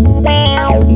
Wow.